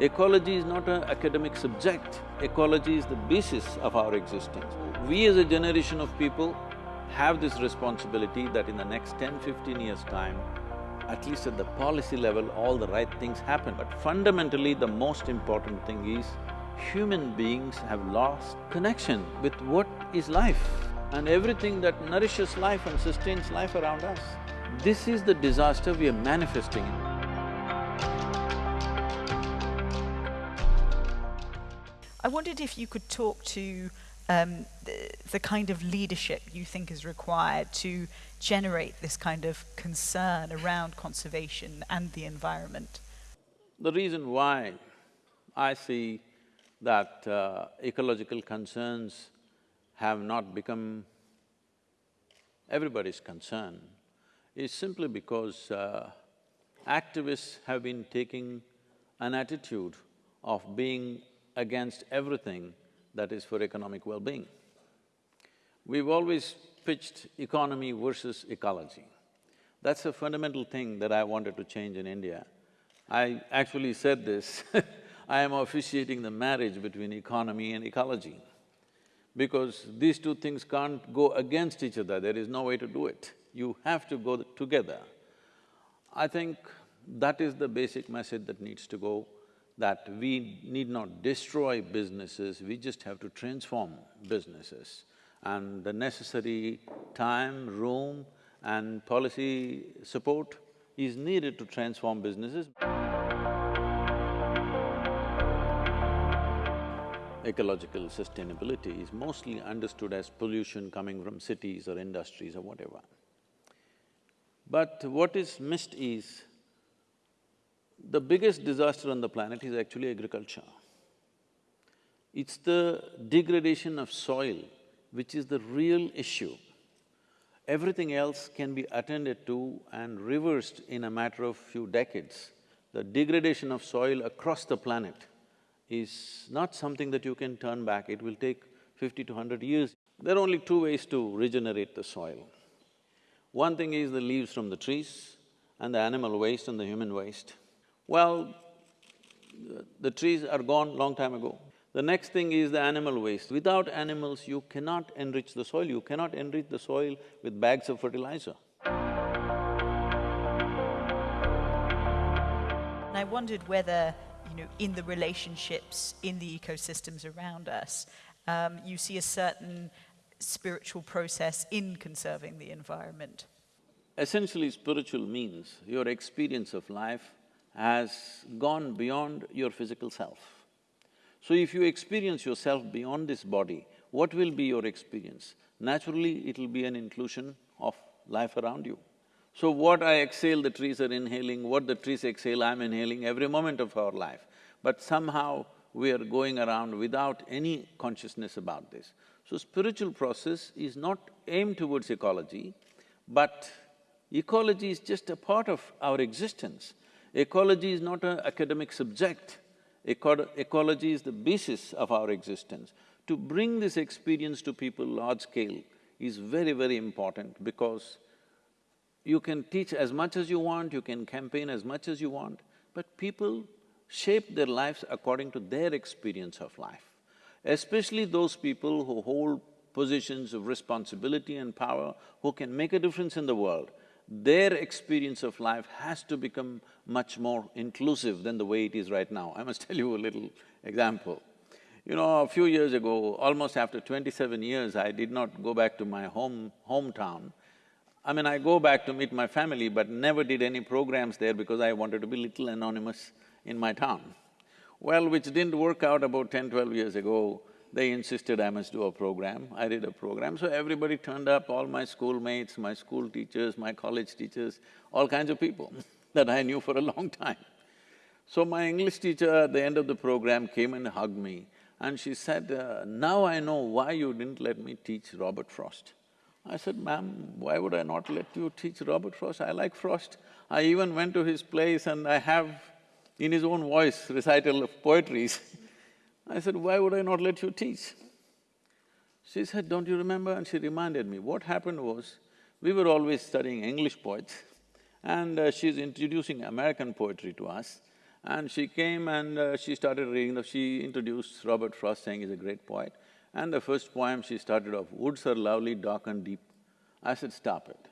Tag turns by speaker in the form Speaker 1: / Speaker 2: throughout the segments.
Speaker 1: Ecology is not an academic subject, ecology is the basis of our existence. We as a generation of people have this responsibility that in the next 10, 15 years' time, at least at the policy level, all the right things happen. But fundamentally, the most important thing is human beings have lost connection with what is life and everything that nourishes life and sustains life around us. This is the disaster we are manifesting.
Speaker 2: I wondered if you could talk to um, the, the, kind of leadership you think is required to generate this kind of concern around conservation and the environment?
Speaker 1: The reason why I see that uh, ecological concerns have not become everybody's concern is simply because uh, activists have been taking an attitude of being against everything that is for economic well-being. We've always pitched economy versus ecology. That's a fundamental thing that I wanted to change in India. I actually said this I am officiating the marriage between economy and ecology because these two things can't go against each other, there is no way to do it. You have to go together. I think that is the basic message that needs to go that we need not destroy businesses, we just have to transform businesses. And the necessary time, room and policy support is needed to transform businesses. Ecological sustainability is mostly understood as pollution coming from cities or industries or whatever. But what is missed is the biggest disaster on the planet is actually agriculture. It's the degradation of soil which is the real issue. Everything else can be attended to and reversed in a matter of few decades. The degradation of soil across the planet is not something that you can turn back, it will take fifty to hundred years. There are only two ways to regenerate the soil. One thing is the leaves from the trees and the animal waste and the human waste. Well, the trees are gone long time ago. The next thing is the animal waste. Without animals, you cannot enrich the soil, you cannot enrich the soil with bags of fertilizer.
Speaker 2: And I wondered whether, you know, in the relationships, in the ecosystems around us, um, you see a certain spiritual process in conserving the environment.
Speaker 1: Essentially, spiritual means your experience of life has gone beyond your physical self. So if you experience yourself beyond this body, what will be your experience? Naturally, it'll be an inclusion of life around you. So what I exhale, the trees are inhaling, what the trees exhale, I'm inhaling every moment of our life. But somehow we are going around without any consciousness about this. So spiritual process is not aimed towards ecology, but ecology is just a part of our existence. Ecology is not an academic subject, Eco ecology is the basis of our existence. To bring this experience to people large scale is very, very important because you can teach as much as you want, you can campaign as much as you want, but people shape their lives according to their experience of life. Especially those people who hold positions of responsibility and power, who can make a difference in the world their experience of life has to become much more inclusive than the way it is right now. I must tell you a little example. You know, a few years ago, almost after twenty-seven years, I did not go back to my home… hometown. I mean, I go back to meet my family, but never did any programs there because I wanted to be little anonymous in my town. Well, which didn't work out about 10, 12 years ago. They insisted I must do a program, I did a program, so everybody turned up, all my schoolmates, my school teachers, my college teachers, all kinds of people that I knew for a long time. So my English teacher at the end of the program came and hugged me and she said, uh, now I know why you didn't let me teach Robert Frost. I said, ma'am, why would I not let you teach Robert Frost? I like Frost. I even went to his place and I have, in his own voice, recital of poetries I said, why would I not let you teach? She said, don't you remember? And she reminded me, what happened was, we were always studying English poets and uh, she's introducing American poetry to us And she came and uh, she started reading, the- she introduced Robert Frost saying he's a great poet. And the first poem she started off, woods are lovely, dark and deep. I said, stop it.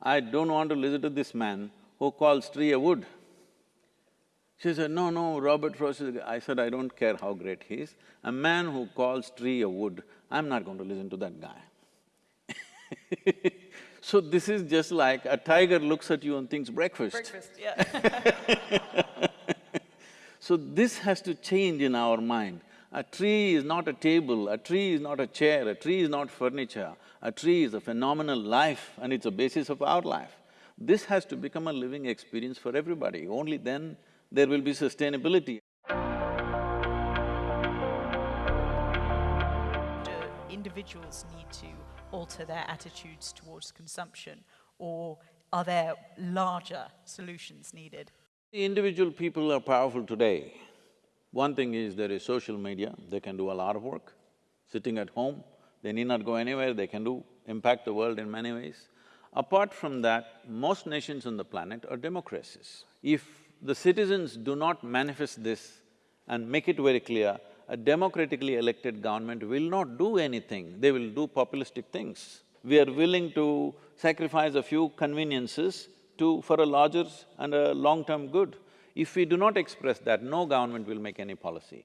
Speaker 1: I don't want to listen to this man who calls tree a wood. She said, no, no, Robert Frost is… I said, I don't care how great he is. A man who calls tree a wood, I'm not going to listen to that guy. so this is just like a tiger looks at you and thinks breakfast.
Speaker 2: Breakfast, yeah.
Speaker 1: So this has to change in our mind. A tree is not a table, a tree is not a chair, a tree is not furniture, a tree is a phenomenal life and it's a basis of our life. This has to become a living experience for everybody, only then there will be sustainability.
Speaker 2: Do individuals need to alter their attitudes towards consumption, or are there larger solutions needed?
Speaker 1: The individual people are powerful today. One thing is there is social media, they can do a lot of work. Sitting at home, they need not go anywhere, they can do… impact the world in many ways. Apart from that, most nations on the planet are democracies. If the citizens do not manifest this and make it very clear, a democratically elected government will not do anything, they will do populistic things. We are willing to sacrifice a few conveniences to… for a larger and a long-term good. If we do not express that, no government will make any policy.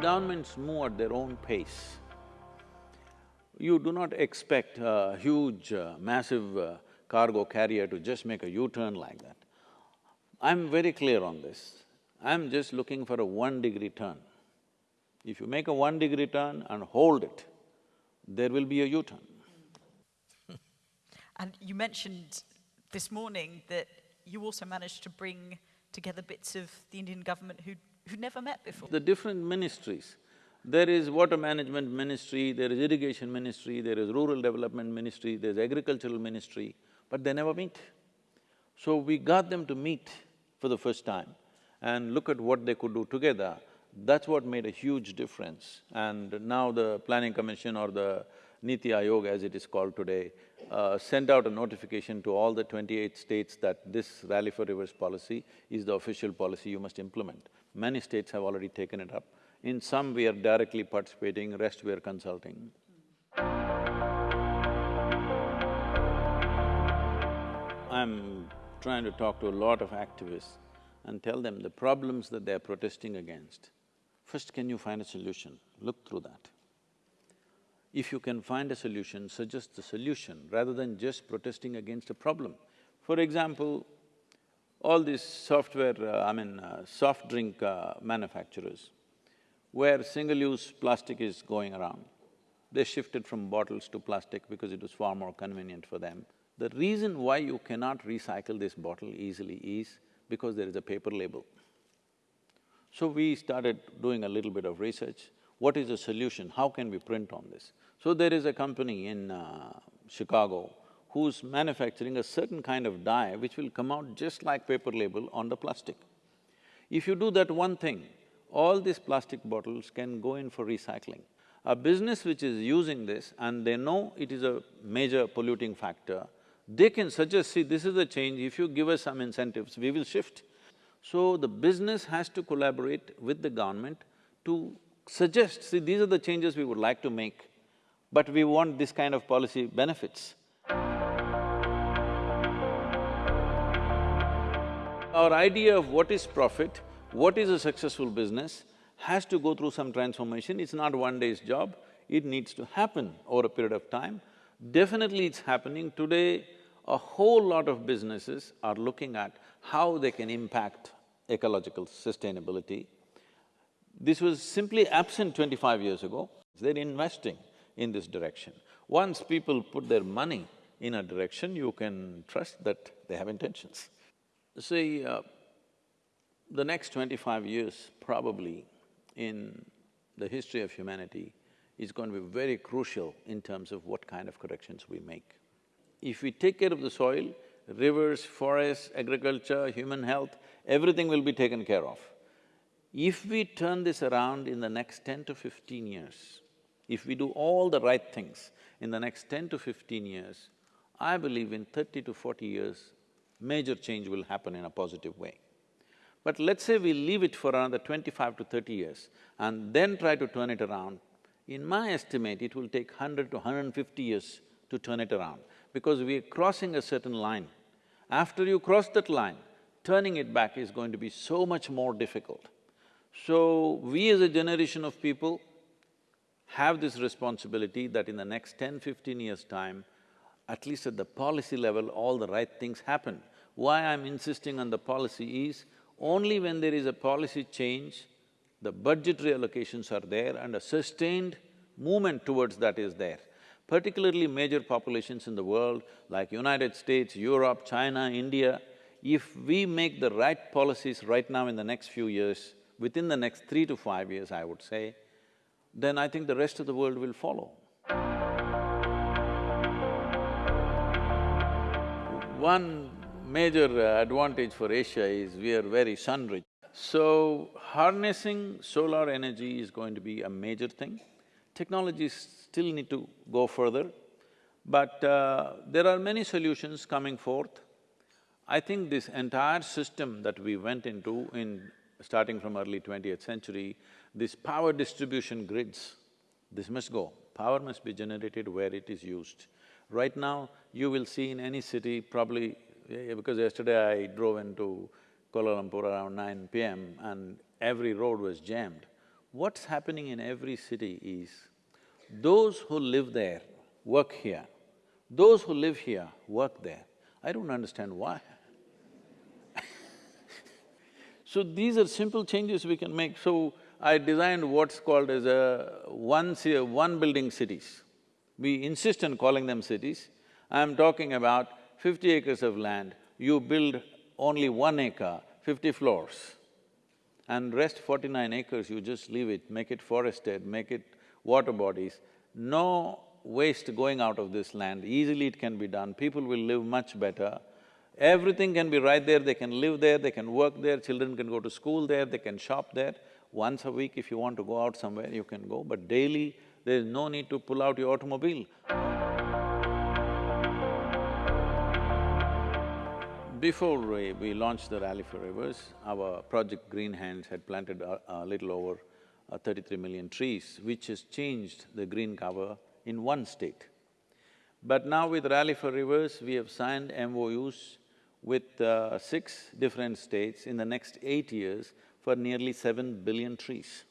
Speaker 1: Governments move at their own pace. You do not expect a huge, uh, massive uh, cargo carrier to just make a U-turn like that. I'm very clear on this. I'm just looking for a one-degree turn. If you make a one-degree turn and hold it, there will be a U-turn.
Speaker 2: And you mentioned this morning that you also managed to bring together bits of the Indian government who'd, who'd never met before.
Speaker 1: The different ministries, there is water management ministry, there is irrigation ministry, there is rural development ministry, there's agricultural ministry, but they never meet. So we got them to meet for the first time and look at what they could do together. That's what made a huge difference. And now the planning commission or the Niti Aayog as it is called today, uh, sent out a notification to all the twenty-eight states that this Rally for Rivers policy is the official policy you must implement. Many states have already taken it up. In some we are directly participating, rest we are consulting. I'm trying to talk to a lot of activists and tell them the problems that they're protesting against. First, can you find a solution? Look through that. If you can find a solution, suggest the solution rather than just protesting against a problem. For example, all these software, uh, I mean, uh, soft drink uh, manufacturers, where single-use plastic is going around, they shifted from bottles to plastic because it was far more convenient for them. The reason why you cannot recycle this bottle easily is because there is a paper label. So we started doing a little bit of research. What is the solution? How can we print on this? So there is a company in uh, Chicago who's manufacturing a certain kind of dye which will come out just like paper label on the plastic. If you do that one thing, all these plastic bottles can go in for recycling. A business which is using this and they know it is a major polluting factor, they can suggest, see, this is the change, if you give us some incentives, we will shift. So the business has to collaborate with the government to suggest, see, these are the changes we would like to make, but we want this kind of policy benefits. Our idea of what is profit, what is a successful business, has to go through some transformation. It's not one day's job, it needs to happen over a period of time. Definitely it's happening. Today, a whole lot of businesses are looking at how they can impact ecological sustainability. This was simply absent twenty-five years ago. They're investing in this direction. Once people put their money in a direction, you can trust that they have intentions. See, uh, the next twenty-five years probably in the history of humanity is going to be very crucial in terms of what kind of corrections we make. If we take care of the soil, rivers, forests, agriculture, human health, everything will be taken care of. If we turn this around in the next ten to fifteen years, if we do all the right things in the next ten to fifteen years, I believe in thirty to forty years, major change will happen in a positive way. But let's say we leave it for another twenty-five to thirty years and then try to turn it around, in my estimate, it will take hundred to hundred and fifty years to turn it around because we are crossing a certain line. After you cross that line, turning it back is going to be so much more difficult. So, we as a generation of people have this responsibility that in the next 10, 15 years' time, at least at the policy level, all the right things happen. Why I'm insisting on the policy is, only when there is a policy change, the budgetary allocations are there and a sustained movement towards that is there. Particularly major populations in the world like United States, Europe, China, India, if we make the right policies right now in the next few years, within the next three to five years, I would say, then I think the rest of the world will follow. One major advantage for Asia is we are very sun-rich. So, harnessing solar energy is going to be a major thing. Technologies still need to go further, but uh, there are many solutions coming forth. I think this entire system that we went into in starting from early twentieth century, this power distribution grids, this must go. Power must be generated where it is used. Right now, you will see in any city probably, because yesterday I drove into Kuala Lumpur around nine PM and every road was jammed. What's happening in every city is, those who live there work here, those who live here work there. I don't understand why. so these are simple changes we can make. So I designed what's called as a one, one building cities. We insist on calling them cities. I'm talking about fifty acres of land, you build only one acre, fifty floors. And rest forty-nine acres, you just leave it, make it forested, make it water bodies. No waste going out of this land, easily it can be done, people will live much better. Everything can be right there, they can live there, they can work there, children can go to school there, they can shop there. Once a week, if you want to go out somewhere, you can go, but daily, there is no need to pull out your automobile. Before we, we launched the Rally for Rivers, our project Green Hands had planted a, a little over uh, thirty-three million trees, which has changed the green cover in one state. But now with Rally for Rivers, we have signed MOUs with uh, six different states in the next eight years for nearly seven billion trees.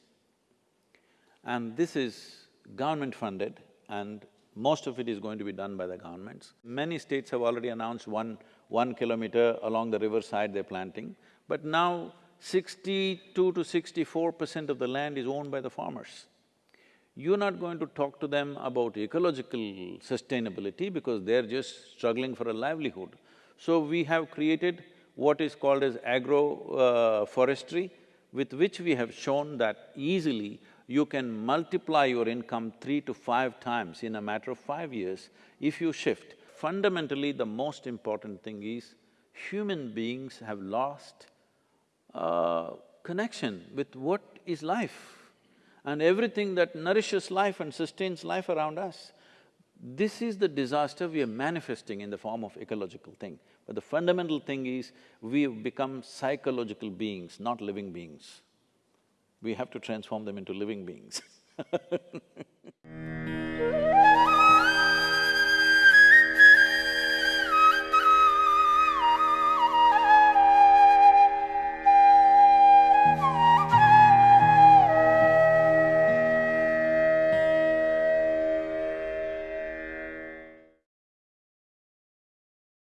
Speaker 1: And this is government funded and most of it is going to be done by the governments. Many states have already announced one one kilometer along the riverside they're planting, but now sixty-two to sixty-four percent of the land is owned by the farmers. You're not going to talk to them about ecological sustainability because they're just struggling for a livelihood. So we have created what is called as agro-forestry, uh, with which we have shown that easily you can multiply your income three to five times in a matter of five years if you shift fundamentally the most important thing is human beings have lost uh, connection with what is life and everything that nourishes life and sustains life around us. This is the disaster we are manifesting in the form of ecological thing. But the fundamental thing is, we have become psychological beings, not living beings. We have to transform them into living beings